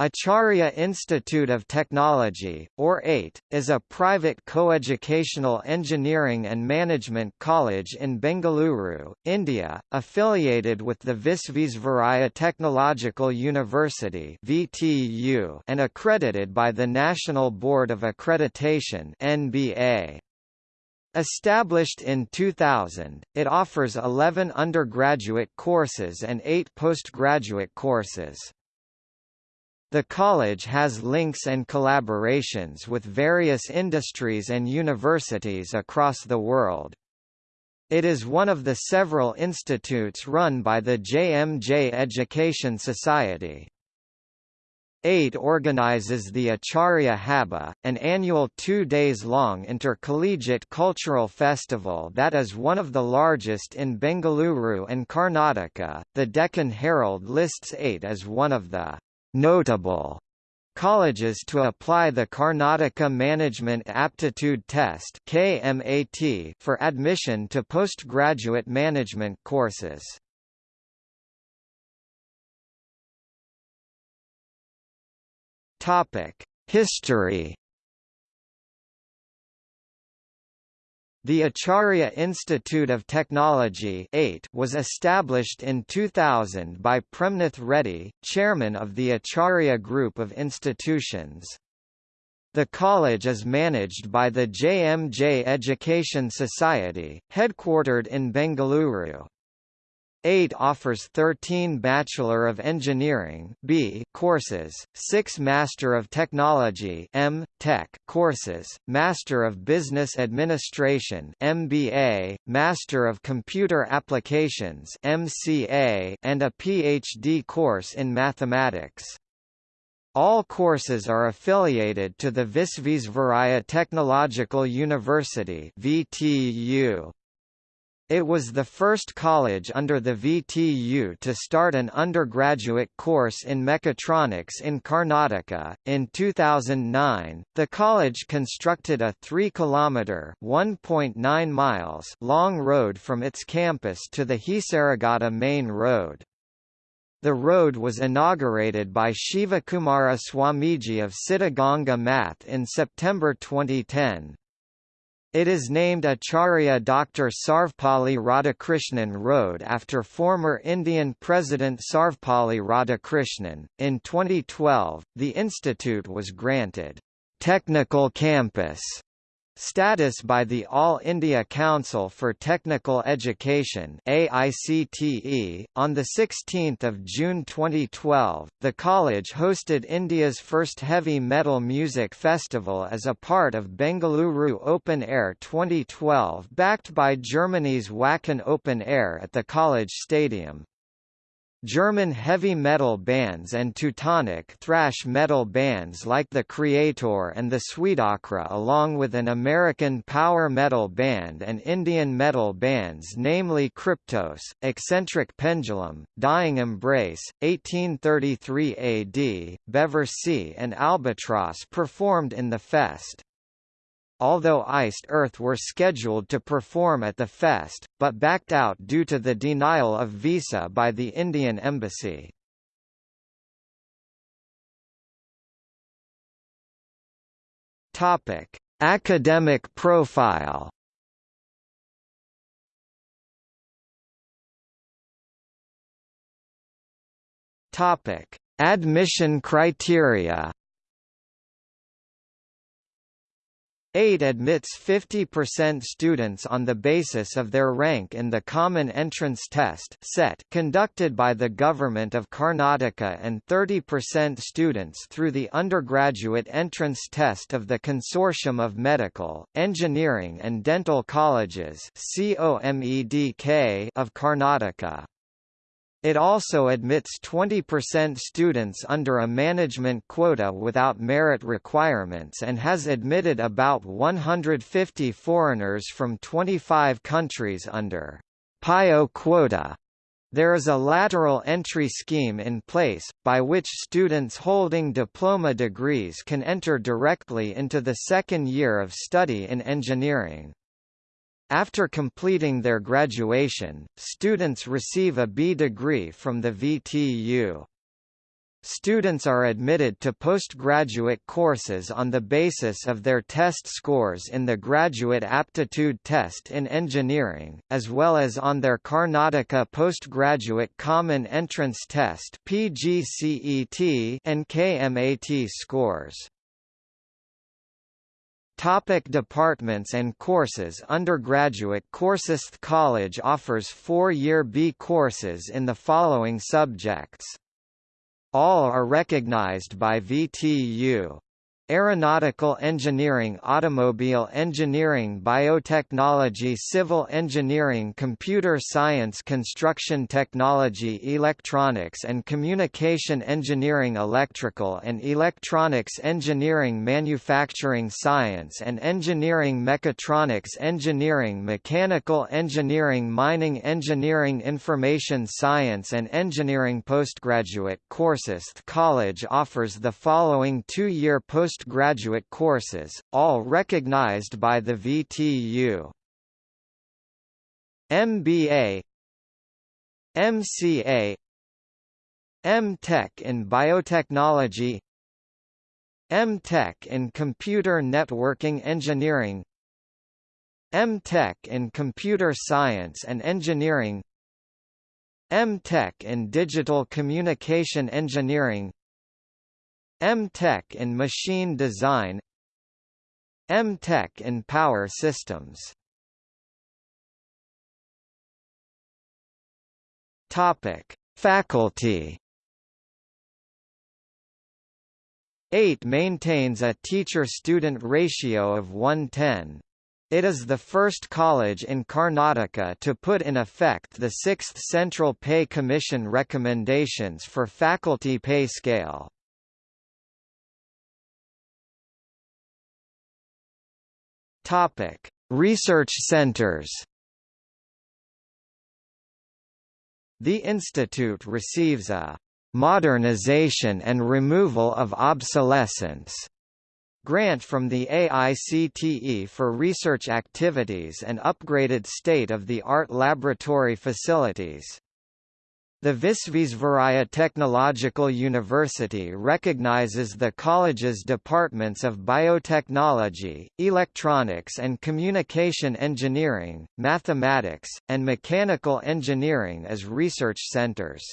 Acharya Institute of Technology, or AIT, is a private coeducational engineering and management college in Bengaluru, India, affiliated with the Visvesvaraya Technological University (VTU) and accredited by the National Board of Accreditation (NBA). Established in 2000, it offers 11 undergraduate courses and 8 postgraduate courses. The college has links and collaborations with various industries and universities across the world. It is one of the several institutes run by the JMJ Education Society. AIT organizes the Acharya Habba, an annual two days long intercollegiate cultural festival that is one of the largest in Bengaluru and Karnataka. The Deccan Herald lists AIT as one of the notable colleges to apply the Karnataka Management Aptitude Test (KMAT) for admission to postgraduate management courses. Topic: History The Acharya Institute of Technology was established in 2000 by Premnath Reddy, chairman of the Acharya Group of Institutions. The college is managed by the JMJ Education Society, headquartered in Bengaluru. AIT offers 13 Bachelor of Engineering B courses, 6 Master of Technology M. Tech courses, Master of Business Administration MBA, Master of Computer Applications MCA, and a PhD course in Mathematics. All courses are affiliated to the Visvesvaraya Technological University VTU. It was the first college under the VTU to start an undergraduate course in mechatronics in Karnataka. In 2009, the college constructed a 3 kilometer (1.9 miles) long road from its campus to the Hesaraghatta main road. The road was inaugurated by Shivakumara Swamiji of Siddhaganga Math in September 2010. It is named Acharya Dr. Sarvepalli Radhakrishnan Road after former Indian President Sarvepalli Radhakrishnan. In 2012, the institute was granted Technical Campus Status by the All India Council for Technical Education AICTE. On 16 June 2012, the college hosted India's first heavy metal music festival as a part of Bengaluru Open Air 2012 backed by Germany's Wacken Open Air at the college stadium. German heavy metal bands and Teutonic thrash metal bands like the Kreator and the Suidakra along with an American power metal band and Indian metal bands namely Kryptos, Eccentric Pendulum, Dying Embrace, 1833 AD, Bevar Sea and Albatross performed in the fest although Iced Earth were scheduled to perform at the fest, but backed out due to the denial of visa by the Indian embassy. Topic: Academic profile. Topic: Admission criteria. AIT admits 50% students on the basis of their rank in the Common Entrance Test (CET) conducted by the Government of Karnataka and 30% students through the Undergraduate Entrance Test of the Consortium of Medical, Engineering and Dental Colleges of Karnataka. It also admits 20% students under a management quota without merit requirements and has admitted about 150 foreigners from 25 countries under PIO quota. There is a lateral entry scheme in place, by which students holding diploma degrees can enter directly into the second year of study in engineering. After completing their graduation, students receive a B degree from the VTU. students are admitted to postgraduate courses on the basis of their test scores in the Graduate Aptitude Test in Engineering, as well as on their Karnataka Postgraduate Common Entrance Test and KMAT scores. Topic departments and courses Undergraduate courses College offers four-year B courses in the following subjects. All are recognized by VTU. Aeronautical engineering Automobile engineering Biotechnology Civil engineering Computer science Construction technology Electronics and communication engineering Electrical and electronics engineering Manufacturing science and engineering Mechatronics engineering Mechanical engineering Mining engineering Information science and engineering Postgraduate courses The college offers the following two-year post postgraduate courses, all recognized by the VTU. MBA MCA M.Tech in Biotechnology M.Tech in Computer Networking Engineering M.Tech in Computer Science and Engineering M.Tech in Digital Communication Engineering M.Tech in Machine Design M-Tech in Power Systems Topic: Faculty 8 maintains a teacher-student ratio of 110. It is the first college in Karnataka to put in effect the 6th Central Pay Commission recommendations for faculty pay scale. Topic: Research centers. The institute receives a modernization and removal of obsolescence grant from the AICTE for research activities and upgraded state-of-the-art laboratory facilities. The Visvesvaraya Technological University recognizes the college's departments of biotechnology, electronics and communication engineering, mathematics, and mechanical engineering as research centers.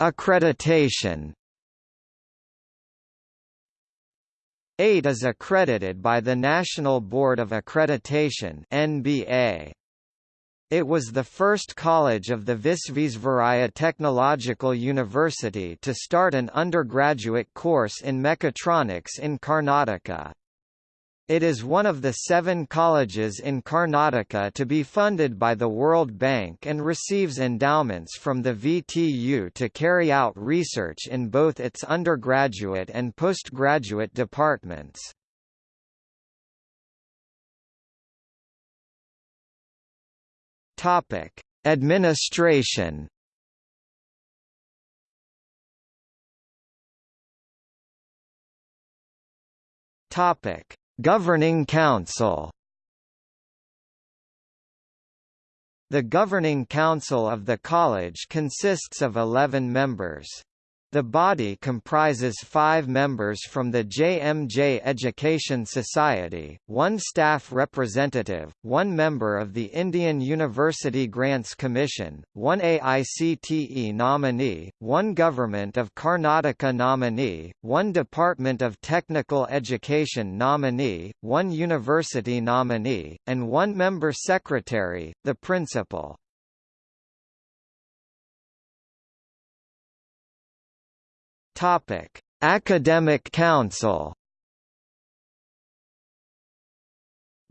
Accreditation 8 is accredited by the National Board of Accreditation NBA. It was the first college of the Visvesvaraya Technological University to start an undergraduate course in mechatronics in Karnataka. It is one of the seven colleges in Karnataka to be funded by the World Bank and receives endowments from the VTU to carry out research in both its undergraduate and postgraduate departments. Administration. Topic: Governing Council The Governing Council of the college consists of 11 members. The body comprises five members from the JMJ Education Society, one staff representative, one member of the Indian University Grants Commission, one AICTE nominee, one Government of Karnataka nominee, one Department of Technical Education nominee, one university nominee, and one member secretary, the principal. Topic: Academic Council.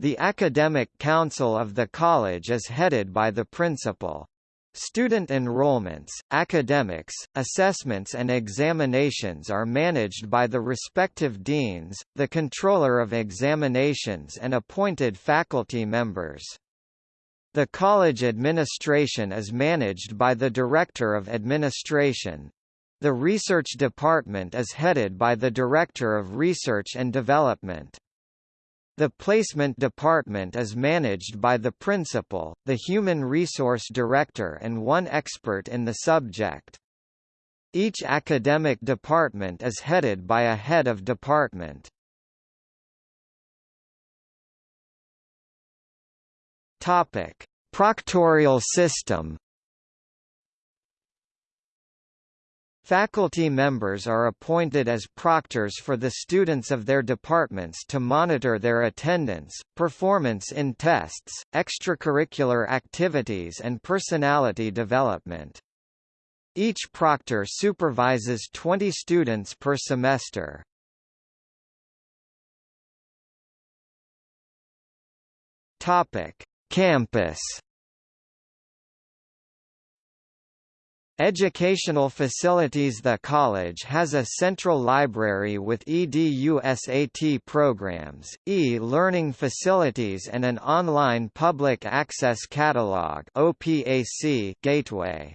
The Academic Council of the college is headed by the principal. Student enrollments, academics, assessments and examinations are managed by the respective deans, the controller of examinations and appointed faculty members. The college administration is managed by the Director of Administration. The research department is headed by the Director of Research and Development. The placement department is managed by the principal, the human resource director and one expert in the subject. Each academic department is headed by a head of department. Topic: Proctorial system Faculty members are appointed as proctors for the students of their departments to monitor their attendance, performance in tests, extracurricular activities and personality development. Each proctor supervises 20 students per semester. Campus Educational facilities The college has a central library with EDUSAT programs, e-learning facilities and an online public access catalog gateway.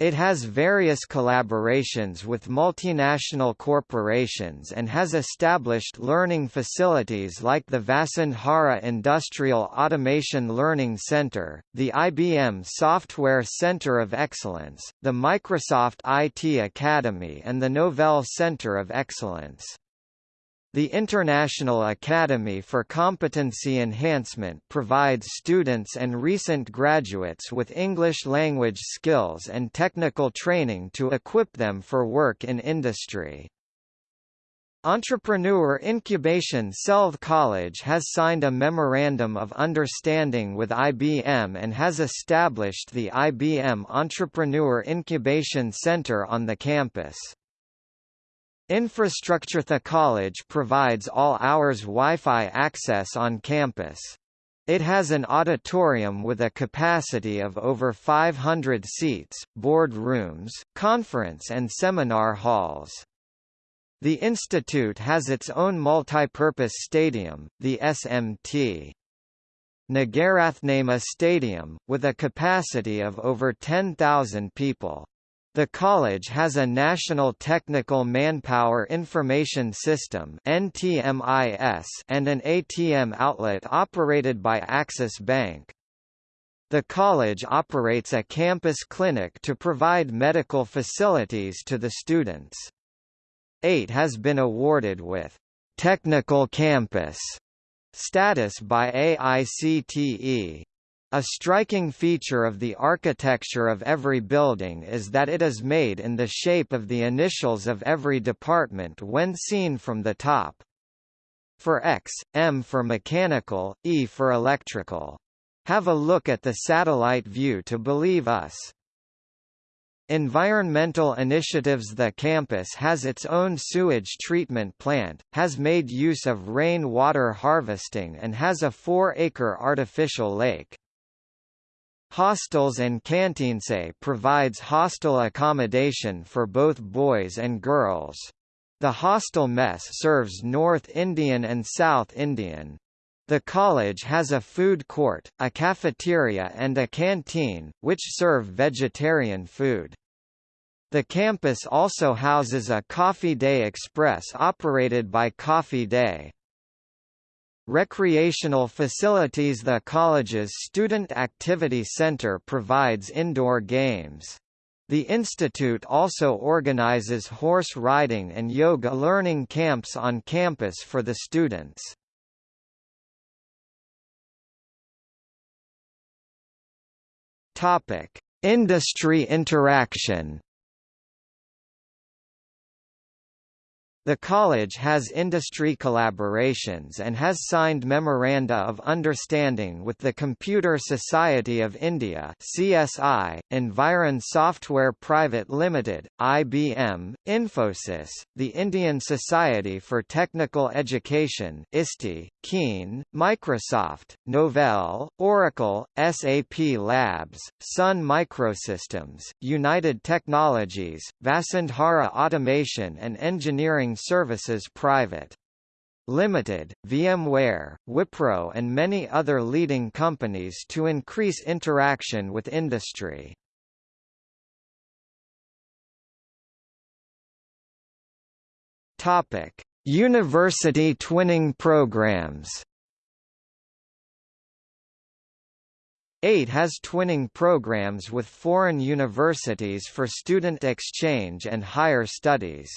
It has various collaborations with multinational corporations and has established learning facilities like the Vasundhara Industrial Automation Learning Center, the IBM Software Center of Excellence, the Microsoft IT Academy and the Novell Center of Excellence. The International Academy for Competency Enhancement provides students and recent graduates with English language skills and technical training to equip them for work in industry. Entrepreneur Incubation Selve College has signed a Memorandum of Understanding with IBM and has established the IBM Entrepreneur Incubation Center on the campus. Infrastructure The college provides all-hours Wi-Fi access on campus. It has an auditorium with a capacity of over 500 seats, board rooms, conference and seminar halls. The institute has its own multipurpose stadium, the SMT. Nagarathnamma Stadium, with a capacity of over 10,000 people. The college has a National Technical Manpower Information System and an ATM outlet operated by Axis Bank. The college operates a campus clinic to provide medical facilities to the students. 8 has been awarded with Technical Campus status by AICTE. A striking feature of the architecture of every building is that it is made in the shape of the initials of every department when seen from the top. For X, M for mechanical, E for electrical. Have a look at the satellite view to believe us. Environmental initiatives The campus has its own sewage treatment plant, has made use of rain water harvesting and has a 4-acre artificial lake. Hostels and Canteens provides hostel accommodation for both boys and girls. The hostel mess serves North Indian and South Indian. The college has a food court, a cafeteria and a canteen, which serve vegetarian food. The campus also houses a Coffee Day Express operated by Coffee Day. Recreational facilities The college's Student Activity Center provides indoor games. The institute also organizes horse riding and yoga learning camps on campus for the students. Topic: Industry interaction. The college has industry collaborations and has signed Memoranda of Understanding with the Computer Society of India CSI, Environ Software Private Limited, IBM, Infosys, the Indian Society for Technical Education ISTE, Keen, Microsoft, Novell, Oracle, SAP Labs, Sun Microsystems, United Technologies, Vasundhara Automation and Engineering Services Private. Limited, VMware, Wipro and many other leading companies to increase interaction with industry. Topic: University twinning programs 8 has twinning programs with foreign universities for student exchange and higher studies.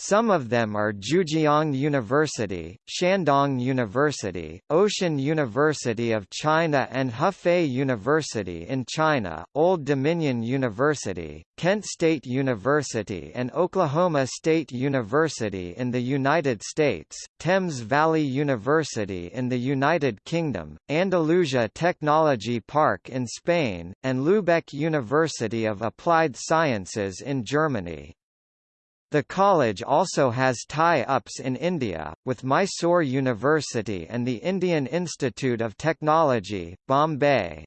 Some of them are Zhejiang University, Shandong University, Ocean University of China and Hefei University in China, Old Dominion University, Kent State University and Oklahoma State University in the United States, Thames Valley University in the United Kingdom, Andalusia Technology Park in Spain, and Lübeck University of Applied Sciences in Germany. The college also has tie-ups in India, with Mysore University and the Indian Institute of Technology, Bombay.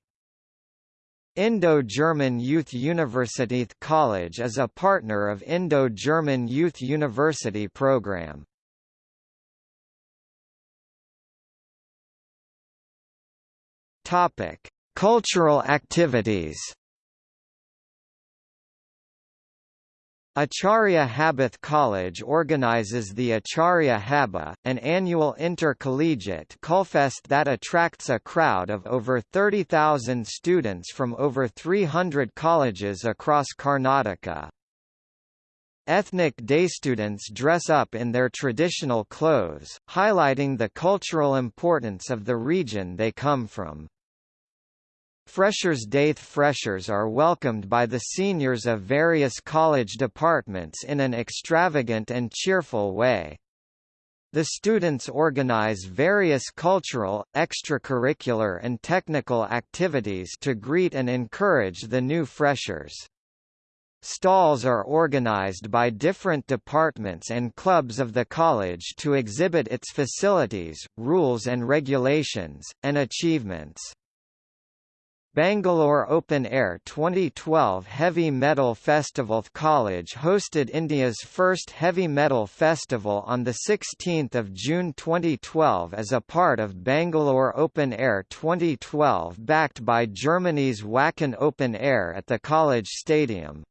Indo-German Youth University College is a partner of Indo-German Youth University program. Topic: Cultural activities. Acharya Habith College organizes the Acharya Habba, an annual intercollegiate Culfest that attracts a crowd of over 30,000 students from over 300 colleges across Karnataka. Ethnic day students dress up in their traditional clothes, highlighting the cultural importance of the region they come from. Freshers' Day freshers are welcomed by the seniors of various college departments in an extravagant and cheerful way. The students organize various cultural, extracurricular and technical activities to greet and encourage the new freshers. Stalls are organized by different departments and clubs of the college to exhibit its facilities, rules and regulations, and achievements. Bangalore Open Air 2012 Heavy Metal Festival College hosted India's first heavy metal festival on 16 June 2012 as a part of Bangalore Open Air 2012 backed by Germany's Wacken Open Air at the college stadium.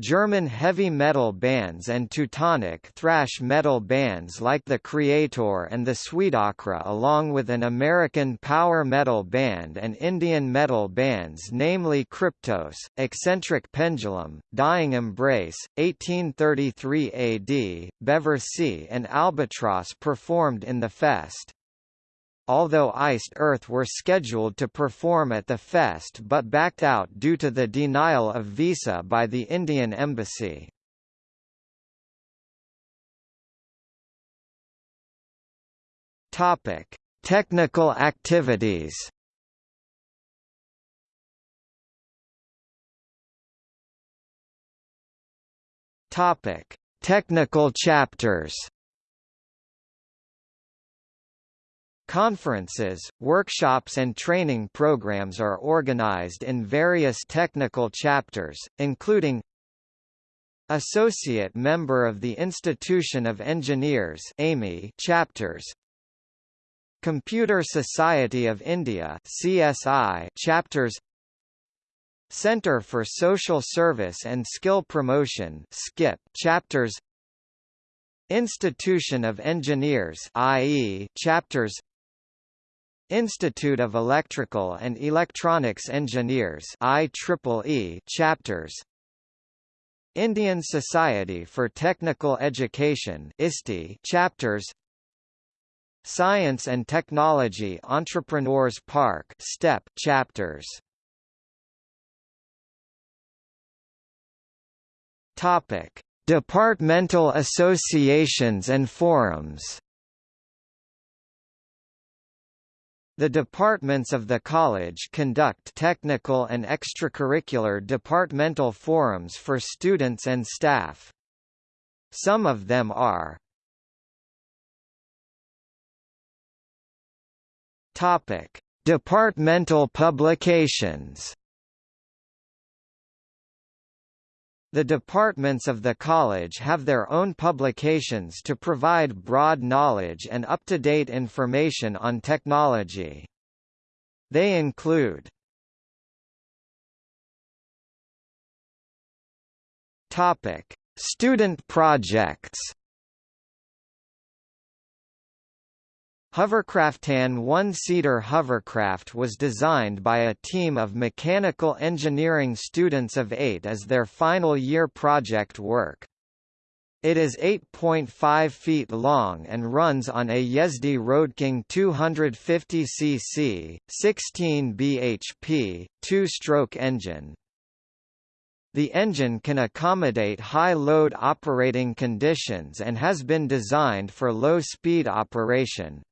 German heavy metal bands and Teutonic thrash metal bands like the Kreator and the Suidakra along with an American power metal band and Indian metal bands namely Kryptos, Eccentric Pendulum, Dying Embrace, 1833 AD, Bevar Sea and Albatross performed in the fest although Iced Earth were scheduled to perform at the fest but backed out due to the denial of visa by the Indian embassy. Topic: Technical activities. Topic: Technical chapters. Conferences, workshops and training programs are organized in various technical chapters, including Associate Member of the Institution of Engineers chapters Computer Society of India CSI chapters Center for Social Service and Skill Promotion SKIP chapters Institution of Engineers IE chapters Institute of Electrical and Electronics Engineers IEEE chapters. Indian Society for Technical Education ISTE chapters. Science and Technology Entrepreneurs Park STEP chapters. Topic Departmental associations and forums The departments of the college conduct technical and extracurricular departmental forums for students and staff. Some of them are Topic: Departmental publications The departments of the college have their own publications to provide broad knowledge and up-to-date information on technology. They include Topic: Student projects Hovercraftan one-seater hovercraft was designed by a team of mechanical engineering students of 8 as their final year project work. It is 8.5 feet long and runs on a Yezdi Roadking 250cc, 16 bhp, two-stroke engine. The engine can accommodate high load operating conditions and has been designed for low-speed operation.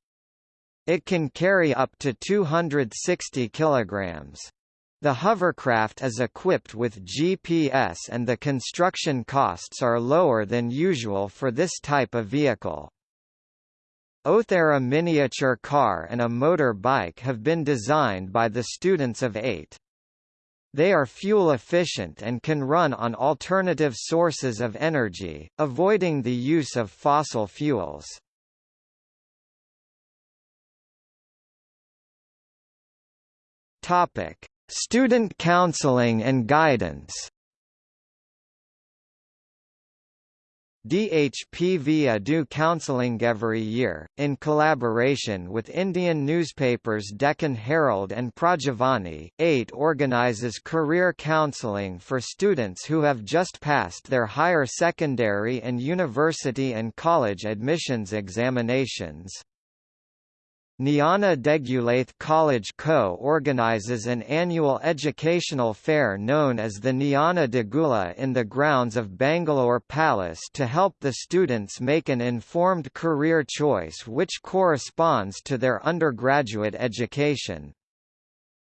It can carry up to 260 kilograms. The hovercraft is equipped with GPS and the construction costs are lower than usual for this type of vehicle. Othera miniature car and a motor bike have been designed by the students of 8. They are fuel efficient and can run on alternative sources of energy, avoiding the use of fossil fuels. Topic: Student counseling and guidance DHPV do counseling every year, in collaboration with Indian newspapers Deccan Herald and Prajavani. 8 organizes career counseling for students who have just passed their higher secondary and university and college admissions examinations. Niana Degulath College Co organizes an annual educational fair known as the Niana Degula in the grounds of Bangalore Palace to help the students make an informed career choice which corresponds to their undergraduate education.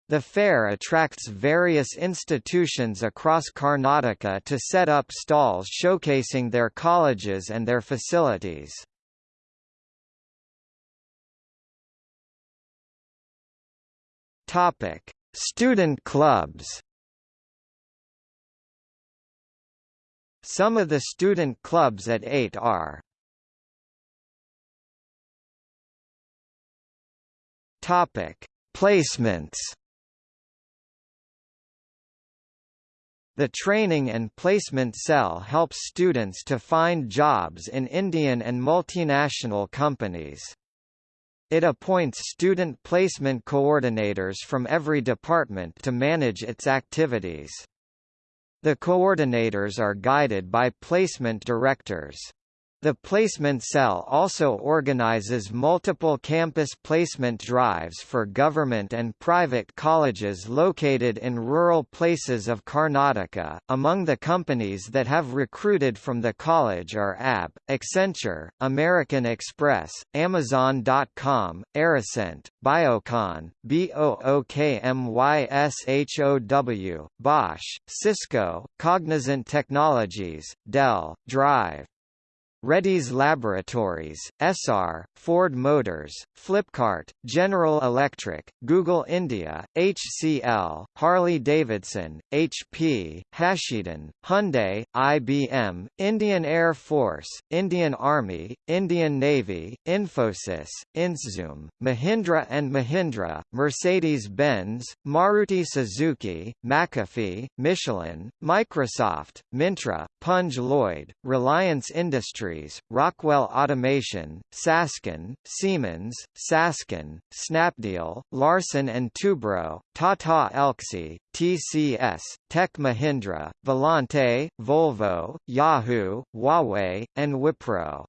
The fair attracts various institutions across Karnataka to set up stalls showcasing their colleges and their facilities. Topic: Student clubs. Some of the student clubs at 8 are Topic: Placements. The Training and Placement Cell helps students to find jobs in Indian and multinational companies. It appoints student placement coordinators from every department to manage its activities. The coordinators are guided by placement directors. The placement cell also organizes multiple campus placement drives for government and private colleges located in rural places of Karnataka. Among the companies that have recruited from the college are AB, Accenture, American Express, Amazon.com, Aricent, Biocon, BOOKMYSHOW, Bosch, Cisco, Cognizant Technologies, Dell, Drive, Reddy's Laboratories, Essar, Ford Motors, Flipkart, General Electric, Google India, HCL, Harley-Davidson, HP, Hasidan, Hyundai, IBM, Indian Air Force, Indian Army, Indian Navy, Infosys, Inzum, Mahindra & Mahindra, Mercedes-Benz, Maruti Suzuki, McAfee, Michelin, Microsoft, Myntra, Punj Lloyd, Reliance Industries Rockwell Automation, Sasken, Siemens, Sasken, Snapdeal, Larsen & Toubro, Tata Elxsi, TCS, Tech Mahindra, Volante, Volvo, Yahoo, Huawei, and Wipro.